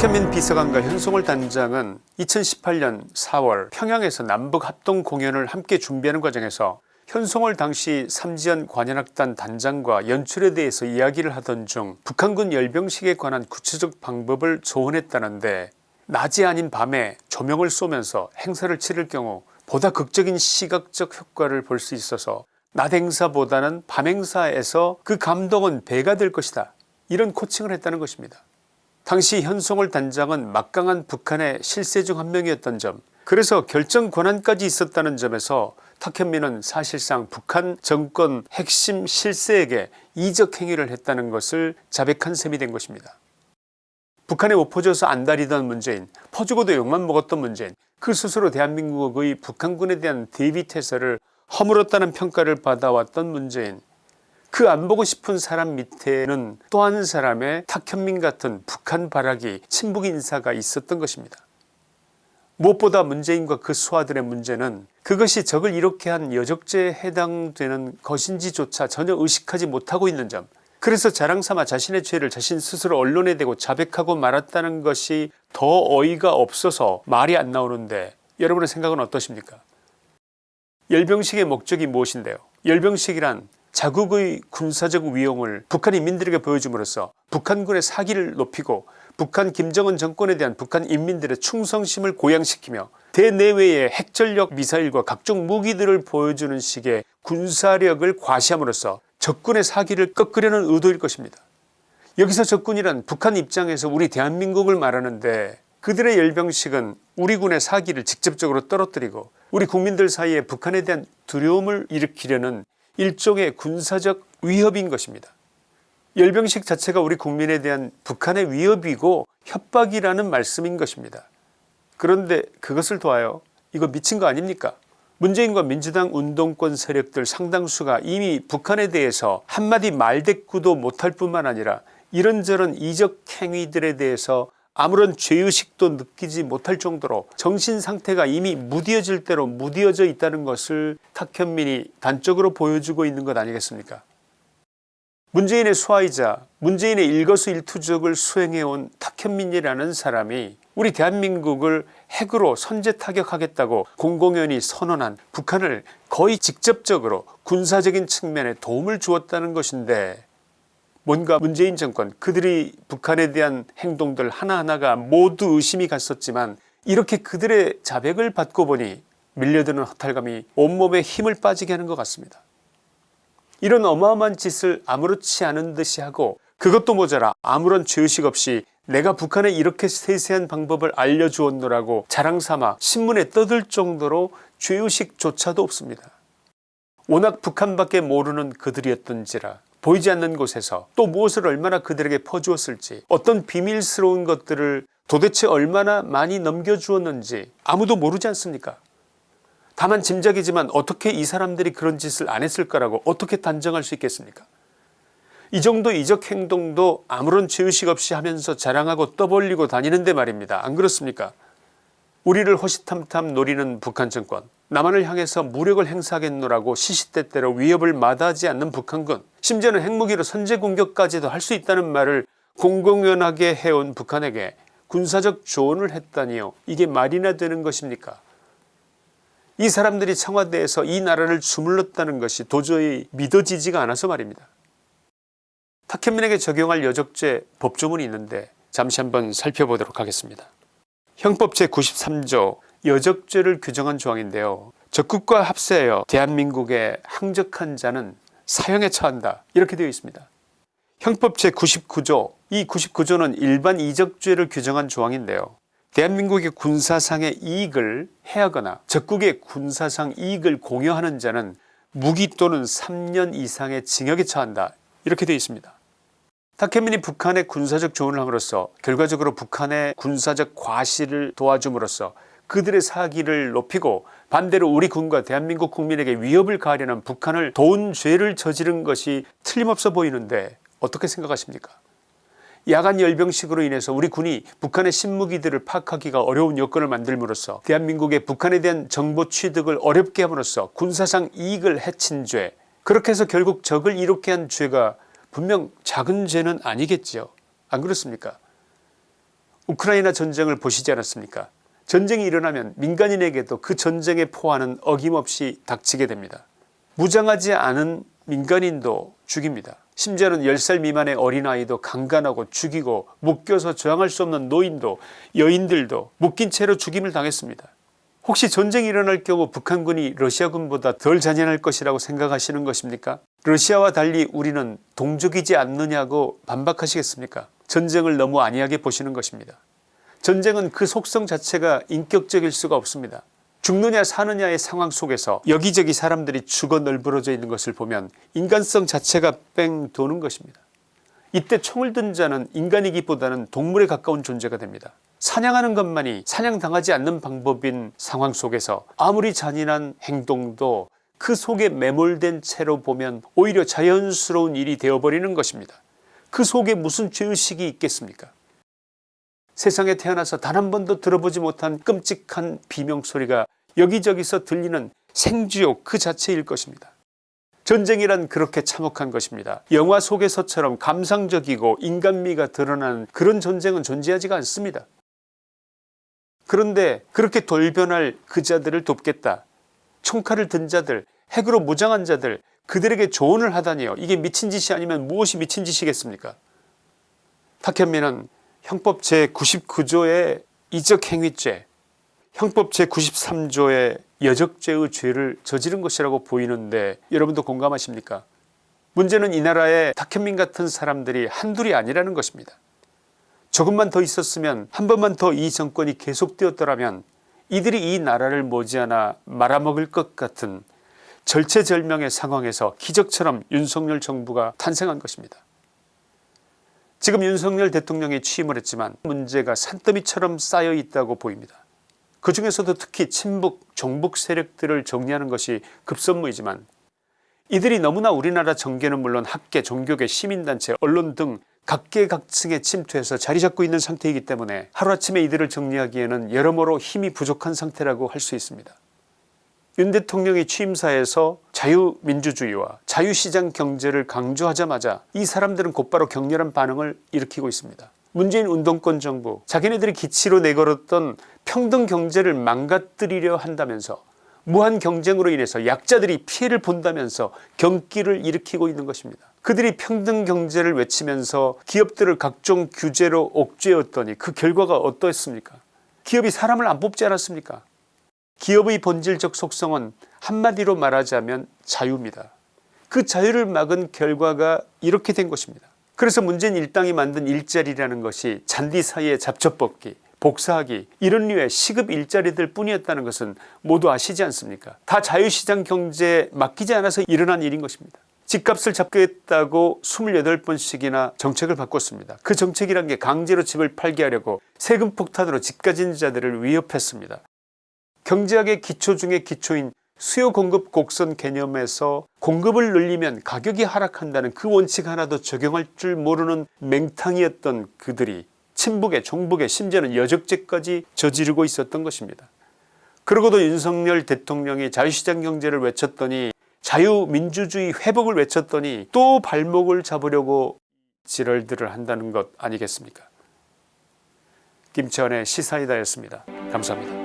탁현민 비서관과 현송월 단장은 2018년 4월 평양에서 남북 합동 공연을 함께 준비하는 과정에서 현송월 당시 삼지연 관현악단 단장과 연출에 대해서 이야기를 하던 중 북한군 열병식에 관한 구체적 방법을 조언했다는데 낮이 아닌 밤에 조명을 쏘면서 행사를 치를 경우 보다 극적인 시각적 효과를 볼 수 있어서 낮 행사보다는 밤 행사에서 그 감동은 배가 될 것이다 이런 코칭을 했다는 것입니다. 당시 현송월 단장은 막강한 북한의 실세 중 한 명이었던 점 그래서 결정 권한까지 있었다는 점에서 탁현민은 사실상 북한 정권 핵심 실세에게 이적 행위를 했다는 것을 자백한 셈이 된 것입니다. 북한에 옷퍼져서 안달이던 문재인 퍼주고도 욕만 먹었던 문재인 그 스스로 대한민국의 북한군에 대한 대비태세를 허물었다는 평가를 받아왔던 문재인 그 안 보고 싶은 사람 밑에는 또 한 사람의 탁현민 같은 북한 발악이 친북 인사가 있었던 것입니다. 무엇보다 문재인과 그 수하들의 문제는 그것이 적을 이렇게 한 여적죄에 해당되는 것인지조차 전혀 의식하지 못하고 있는 점. 그래서 자랑삼아 자신의 죄를 자신 스스로 언론에 대고 자백하고 말았다는 것이 더 어이가 없어서 말이 안 나오는데 여러분의 생각은 어떠십니까? 열병식의 목적이 무엇인데요? 열병식이란 자국의 군사적 위용을 북한 인민들에게 보여줌으로써 북한군의 사기를 높이고 북한 김정은 정권에 대한 북한 인민들의 충성심을 고양시키며 대내외의 핵전력 미사일과 각종 무기들을 보여주는 식의 군사력을 과시함으로써 적군의 사기를 꺾으려는 의도일 것입니다. 여기서 적군이란 북한 입장에서 우리 대한민국을 말하는데 그들의 열병식은 우리 군의 사기를 직접적으로 떨어뜨리고 우리 국민들 사이에 북한에 대한 두려움을 일으키려는 일종의 군사적 위협인 것입니다. 열병식 자체가 우리 국민에 대한 북한의 위협이고 협박이라는 말씀인 것입니다. 그런데 그것을 도하여 이거 미친 거 아닙니까 문재인과 민주당 운동권 세력들 상당수가 이미 북한에 대해서 한마디 말대꾸도 못할 뿐만 아니라 이런저런 이적 행위들에 대해서 아무런 죄의식도 느끼지 못할 정도로 정신 상태가 이미 무디어질 대로 무디어져 있다는 것을 탁현민이 단적으로 보여주고 있는 것 아니겠습니까? 문재인의 수하이자 문재인의 일거수일투족을 수행해온 탁현민이라는 사람이 우리 대한민국을 핵으로 선제 타격하겠다고 공공연히 선언한 북한을 거의 직접적으로 군사적인 측면에 도움을 주었다는 것인데 뭔가 문재인 정권 그들이 북한에 대한 행동들 하나하나가 모두 의심이 갔었지만 이렇게 그들의 자백을 받고 보니 밀려드는 허탈감이 온몸에 힘을 빠지게 하는 것 같습니다. 이런 어마어마한 짓을 아무렇지 않은 듯이 하고 그것도 모자라 아무런 죄의식 없이 내가 북한에 이렇게 세세한 방법을 알려주었노라고 자랑삼아 신문에 떠들 정도로 죄의식조차도 없습니다. 워낙 북한밖에 모르는 그들이었던지라 보이지 않는 곳에서 또 무엇을 얼마나 그들에게 퍼주었을지 어떤 비밀스러운 것들을 도대체 얼마나 많이 넘겨주었는지 아무도 모르지 않습니까? 다만 짐작이지만 어떻게 이 사람들이 그런 짓을 안 했을 거라고 어떻게 단정할 수 있겠습니까? 이 정도 이적 행동도 아무런 죄의식 없이 하면서 자랑하고 떠벌리고 다니는데 말입니다. 안 그렇습니까? 우리를 호시탐탐 노리는 북한 정권 남한을 향해서 무력을 행사하겠노라고 시시때때로 위협을 마다하지 않는 북한군 심지어는 핵무기로 선제 공격까지도 할 수 있다는 말을 공공연하게 해온 북한에게 군사적 조언을 했다니요. 이게 말이나 되는 것입니까? 이 사람들이 청와대에서 이 나라를 주물렀다는 것이 도저히 믿어지지가 않아서 말입니다. 탁현민에게 적용할 여적죄 법조문이 있는데 잠시 한번 살펴보도록 하겠습니다. 형법 제93조 여적죄를 규정한 조항인데요. 적국과 합세하여 대한민국에 항적한 자는 사형에 처한다 이렇게 되어 있습니다. 형법 제99조 이 99조는 일반 이적죄를 규정한 조항인데요. 대한민국의 군사상의 이익을 해하거나 적국의 군사상 이익을 공여하는 자는 무기 또는 3년 이상의 징역에 처한다 이렇게 되어 있습니다. 타케민이 북한의 군사적 조언을 함으로써 결과적으로 북한의 군사적 과시를 도와줌으로써 그들의 사기를 높이고 반대로 우리 군과 대한민국 국민에게 위협을 가하려는 북한을 도운 죄를 저지른 것이 틀림없어 보이는데 어떻게 생각하십니까? 야간 열병식으로 인해서 우리 군이 북한의 신무기들을 파악하기가 어려운 여건을 만들므로써 대한민국의 북한에 대한 정보 취득을 어렵게 함으로써 군사상 이익을 해친 죄 그렇게 해서 결국 적을 이롭게 한 죄가 분명 작은 죄는 아니겠지요. 안 그렇습니까? 우크라이나 전쟁을 보시지 않았습니까 전쟁이 일어나면 민간인에게도 그 전쟁의 포화는 어김없이 닥치게 됩니다. 무장하지 않은 민간인도 죽입니다. 심지어는 10살 미만의 어린아이도 강간하고 죽이고 묶여서 저항할 수 없는 노인도 여인들도 묶인 채로 죽임을 당했습니다. 혹시 전쟁이 일어날 경우 북한군이 러시아군보다 덜 잔인할 것이라고 생각하시는 것입니까 러시아와 달리 우리는 동족이지 않느냐고 반박하시겠습니까 전쟁을 너무 안이하게 보시는 것입니다. 전쟁은 그 속성 자체가 인격적일 수가 없습니다. 죽느냐 사느냐의 상황 속에서 여기저기 사람들이 죽어 널브러져 있는 것을 보면 인간성 자체가 뺑 도는 것입니다. 이때 총을 든 자는 인간이기보다는 동물에 가까운 존재가 됩니다. 사냥하는 것만이 사냥당하지 않는 방법인 상황 속에서 아무리 잔인한 행동도 그 속에 매몰된 채로 보면 오히려 자연스러운 일이 되어버리는 것입니다. 그 속에 무슨 죄의식이 있겠습니까 세상에 태어나서 단 한 번도 들어보지 못한 끔찍한 비명소리가 여기저기서 들리는 생쥐욕 그 자체일 것입니다. 전쟁이란 그렇게 참혹한 것입니다. 영화 속에서처럼 감상적이고 인간미가 드러나는 그런 전쟁은 존재하지가 않습니다. 그런데 그렇게 돌변할 그 자들을 돕겠다. 총칼을 든 자들 핵으로 무장한 자들 그들에게 조언을 하다니요. 이게 미친 짓이 아니면 무엇이 미친 짓이겠습니까 탁현민은 형법 제99조의 이적행위죄 형법 제93조의 여적죄의 죄를 저지른 것이라고 보이는데 여러분도 공감하십니까 문제는 이 나라에 탁현민 같은 사람들이 한둘이 아니라는 것입니다. 조금만 더 있었으면 한 번만 더 이 정권이 계속되었더라면 이들이 이 나라를 머지않아 말아먹을 것 같은 절체절명의 상황에서 기적처럼 윤석열 정부가 탄생한 것입니다. 지금 윤석열 대통령이 취임을 했지만 문제가 산더미처럼 쌓여 있다고 보입니다. 그 중에서도 특히 친북 종북 세력들을 정리하는 것이 급선무이지만 이들이 너무나 우리나라 정계는 물론 학계 종교계 시민단체 언론 등 각계각층에 침투해서 자리 잡고 있는 상태이기 때문에 하루아침에 이들을 정리하기에는 여러모로 힘이 부족한 상태라고 할 수 있습니다. 윤 대통령이 취임사에서 자유민주주의와 자유시장 경제를 강조하자마자 이 사람들은 곧바로 격렬한 반응을 일으키고 있습니다. 문재인 운동권 정부 자기네들이 기치로 내걸었던 평등 경제를 망가뜨리려 한다면서 무한 경쟁으로 인해서 약자들이 피해를 본다면서 경기를 일으키고 있는 것입니다. 그들이 평등 경제를 외치면서 기업들을 각종 규제로 옥죄었더니 그 결과가 어떠했습니까 기업이 사람을 안 뽑지 않았습니까 기업의 본질적 속성은 한마디로 말하자면 자유입니다. 그 자유를 막은 결과가 이렇게 된 것입니다. 그래서 문재인 일당이 만든 일자리라는 것이 잔디 사이에 잡초뽑기 복사하기 이런 류의 시급 일자리들 뿐이었다는 것은 모두 아시지 않습니까 다 자유시장 경제에 맡기지 않아서 일어난 일인 것입니다. 집값을 잡겠다고 28번씩이나 정책을 바꿨습니다. 그 정책이란 게 강제로 집을 팔게 하려고 세금 폭탄으로 집 가진 자들을 위협했습니다. 경제학의 기초 중의 기초인 수요 공급 곡선 개념에서 공급을 늘리면 가격이 하락한다는 그 원칙 하나도 적용할 줄 모르는 맹탕이었던 그들이 친북에 종북에 심지어는 여적죄까지 저지르고 있었던 것입니다. 그러고도 윤석열 대통령이 자유시장 경제를 외쳤더니 자유민주주의 회복을 외쳤더니 또 발목을 잡으려고 지랄들을 한다는 것 아니겠습니까 김치환의 시사이다였습니다. 감사합니다.